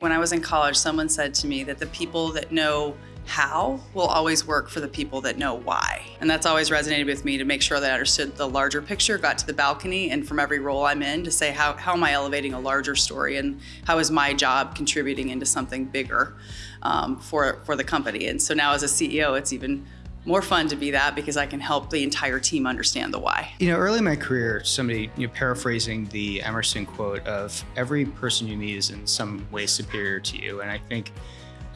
When I was in college, someone said to me that the people that know how will always work for the people that know why. And that's always resonated with me to make sure that I understood the larger picture, got to the balcony, and from every role I'm in to say, how, how am I elevating a larger story and how is my job contributing into something bigger um, for, for the company? And so now as a CEO, it's even more fun to be that because I can help the entire team understand the why. You know, early in my career, somebody, you know, paraphrasing the Emerson quote of every person you meet is in some way superior to you. And I think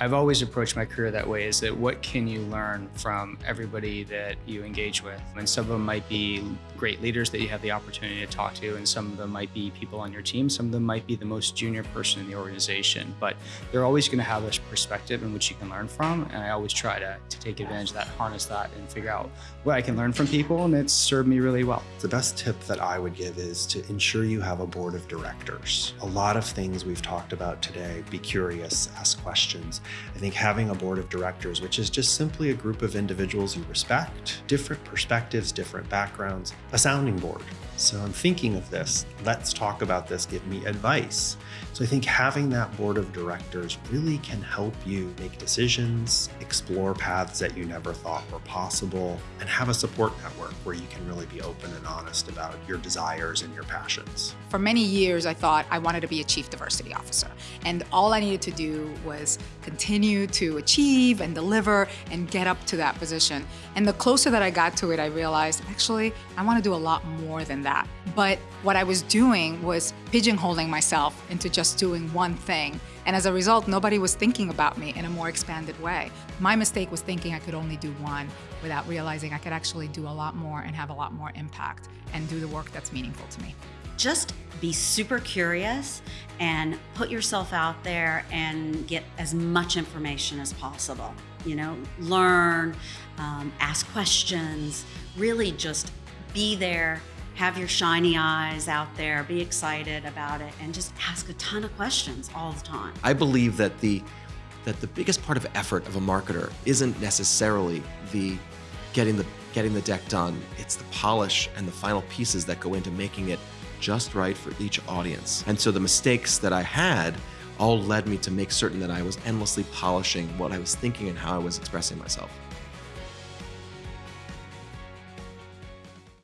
I've always approached my career that way is that what can you learn from everybody that you engage with? And some of them might be great leaders that you have the opportunity to talk to, and some of them might be people on your team. Some of them might be the most junior person in the organization, but they're always going to have this perspective in which you can learn from. And I always try to, to take advantage of that, harness that, and figure out what I can learn from people, and it's served me really well. The best tip that I would give is to ensure you have a board of directors. A lot of things we've talked about today, be curious, ask questions. I think having a board of directors, which is just simply a group of individuals you respect, different perspectives, different backgrounds, a sounding board. So I'm thinking of this. Let's talk about this. Give me advice. So I think having that board of directors really can help you make decisions, explore paths that you never thought were possible, and have a support network where you can really be open and honest about your desires and your passions. For many years, I thought I wanted to be a chief diversity officer. And all I needed to do was continue to achieve and deliver and get up to that position. And the closer that I got to it, I realized, actually, I want to do a lot more than that. But what I was doing was pigeonholing myself into just doing one thing. And as a result, nobody was thinking about me in a more expanded way. My mistake was thinking I could only do one without realizing I could actually do a lot more and have a lot more impact and do the work that's meaningful to me. Just be super curious and put yourself out there and get as much information as possible. You know, learn, um, ask questions, really just be there, have your shiny eyes out there, be excited about it, and just ask a ton of questions all the time. I believe that the that the biggest part of effort of a marketer isn't necessarily the getting the getting the deck done. It's the polish and the final pieces that go into making it just right for each audience. And so the mistakes that I had all led me to make certain that I was endlessly polishing what I was thinking and how I was expressing myself.